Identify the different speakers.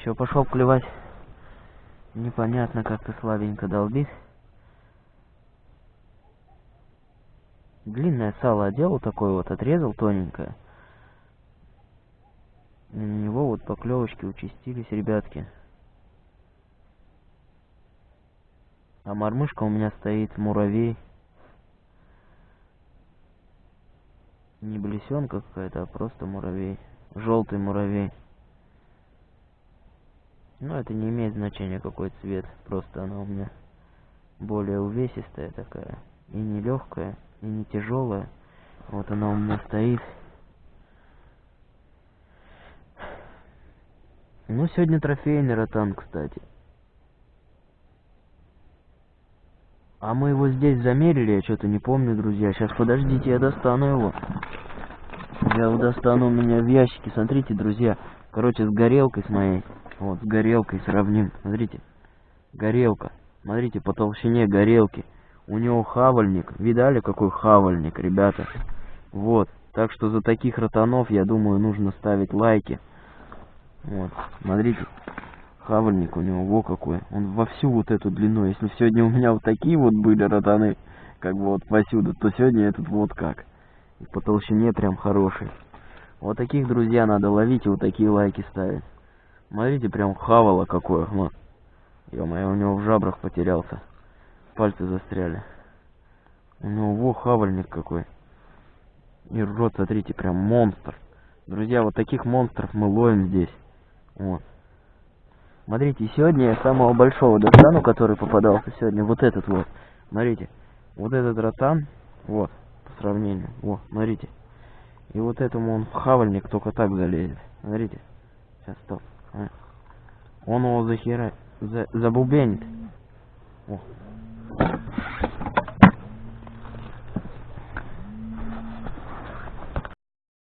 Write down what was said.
Speaker 1: Еще пошел клевать. Непонятно, как-то слабенько долбит. Длинное сало одел, такое вот отрезал тоненькое. И на него вот поклевочки участились, ребятки. А мормышка у меня стоит муравей. Не блесенка какая-то, а просто муравей. Желтый муравей. Но это не имеет значения какой цвет. Просто она у меня более увесистая такая. И не легкая, и не тяжелая. Вот она у меня стоит. Ну, сегодня трофейный ротан, кстати. А мы его здесь замерили, я что-то не помню, друзья. Сейчас, подождите, я достану его. Я его достану у меня в ящике. Смотрите, друзья. Короче, с горелкой с моей. Вот, с горелкой сравним. Смотрите. Горелка. Смотрите, по толщине горелки. У него хавальник. Видали, какой хавальник, ребята? Вот. Так что за таких ротанов, я думаю, нужно ставить лайки. Вот. Смотрите хавальник у него, во какой. Он во всю вот эту длину. Если сегодня у меня вот такие вот были ротаны, как бы вот посюда, то сегодня этот вот как. И по толщине прям хороший. Вот таких, друзья, надо ловить и вот такие лайки ставить. Смотрите, прям хавало какое. Вот. Ё-моё, у него в жабрах потерялся. Пальцы застряли. У него во хавальник какой. И рот, смотрите, прям монстр. Друзья, вот таких монстров мы ловим здесь. Вот. Смотрите, сегодня я самого большого достану, который попадался сегодня, вот этот вот. Смотрите, вот этот ротан, вот, по сравнению, вот, смотрите. И вот этому он в хавальник только так залезет. Смотрите. Сейчас, стоп. А. Он его захера... За... забубенит. О,